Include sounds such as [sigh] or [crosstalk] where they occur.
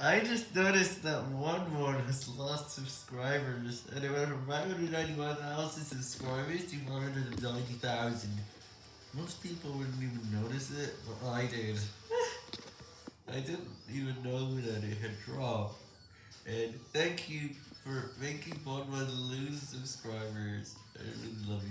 I just noticed that one one has lost subscribers, and it went from 591,000 subscribers to 490,000. Most people wouldn't even notice it, but I did. [laughs] I didn't even know that it had dropped. And thank you for making one one lose subscribers. I really love you.